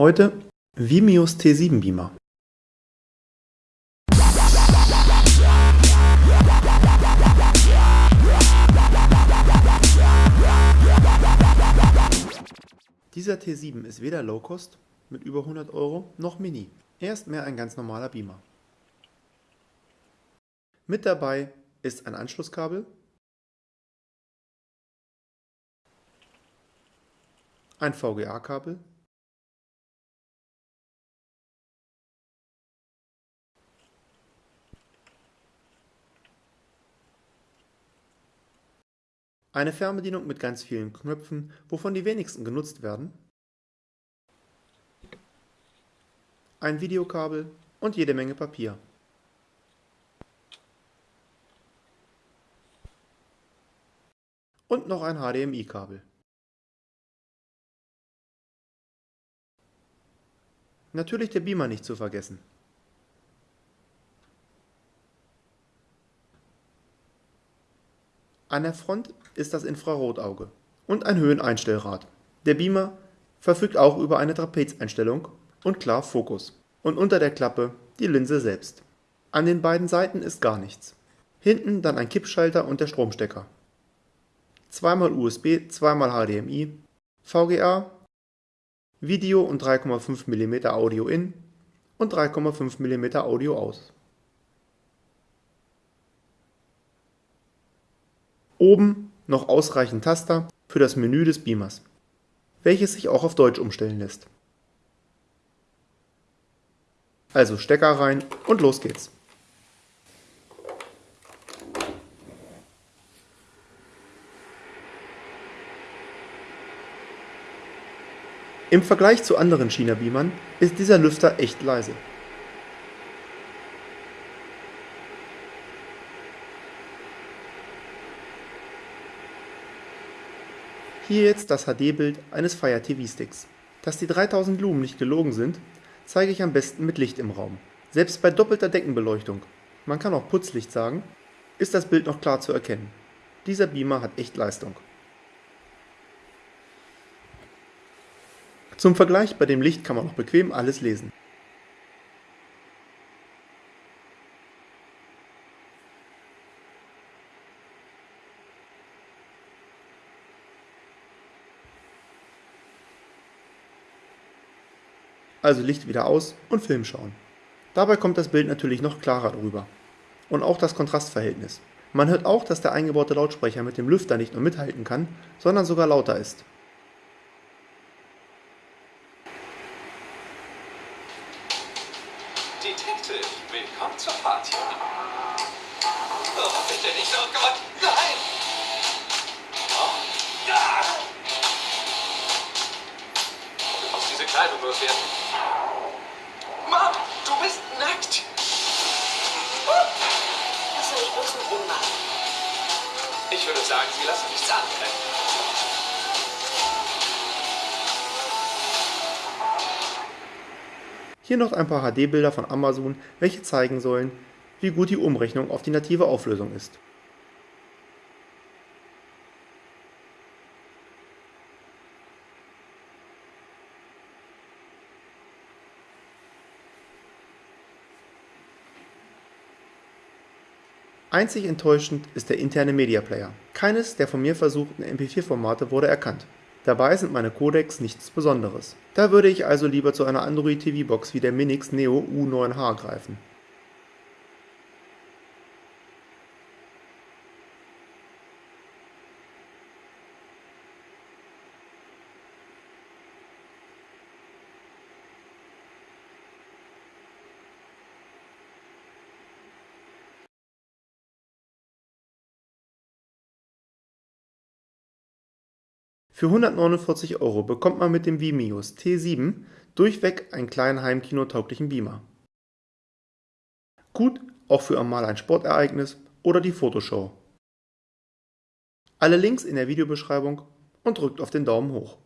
Heute Vimios T7 Beamer. Dieser T7 ist weder Low-Cost mit über 100 Euro noch Mini. Er ist mehr ein ganz normaler Beamer. Mit dabei ist ein Anschlusskabel, ein VGA-Kabel, Eine Fernbedienung mit ganz vielen Knöpfen, wovon die wenigsten genutzt werden. Ein Videokabel und jede Menge Papier. Und noch ein HDMI-Kabel. Natürlich der Beamer nicht zu vergessen. An der Front ist das Infrarotauge und ein Höheneinstellrad. Der Beamer verfügt auch über eine Trapezeinstellung und klar Fokus. Und unter der Klappe die Linse selbst. An den beiden Seiten ist gar nichts. Hinten dann ein Kippschalter und der Stromstecker. Zweimal USB, zweimal HDMI, VGA, Video und 3,5 mm Audio in und 3,5 mm Audio aus. Oben noch ausreichend Taster für das Menü des Beamers, welches sich auch auf Deutsch umstellen lässt. Also Stecker rein und los geht's. Im Vergleich zu anderen China-Beamern ist dieser Lüfter echt leise. Hier jetzt das HD-Bild eines Fire TV Sticks. Dass die 3000 Lumen nicht gelogen sind, zeige ich am besten mit Licht im Raum. Selbst bei doppelter Deckenbeleuchtung, man kann auch Putzlicht sagen, ist das Bild noch klar zu erkennen. Dieser Beamer hat echt Leistung. Zum Vergleich, bei dem Licht kann man noch bequem alles lesen. Also Licht wieder aus und Film schauen. Dabei kommt das Bild natürlich noch klarer drüber. Und auch das Kontrastverhältnis. Man hört auch, dass der eingebaute Lautsprecher mit dem Lüfter nicht nur mithalten kann, sondern sogar lauter ist. Detective, willkommen zur Party. Oh, bitte nicht, oh Gott, nein! Sagen, sie lassen nichts anbrennen. Hier noch ein paar HD-Bilder von Amazon, welche zeigen sollen, wie gut die Umrechnung auf die native Auflösung ist. Einzig enttäuschend ist der interne Media Player. Keines der von mir versuchten MP4-Formate wurde erkannt. Dabei sind meine Codecs nichts Besonderes. Da würde ich also lieber zu einer Android TV Box wie der Minix Neo U9H greifen. Für 149 Euro bekommt man mit dem Vimios T7 durchweg einen kleinen heimkinotauglichen Beamer. Gut auch für einmal ein Sportereignis oder die Fotoshow. Alle Links in der Videobeschreibung und drückt auf den Daumen hoch.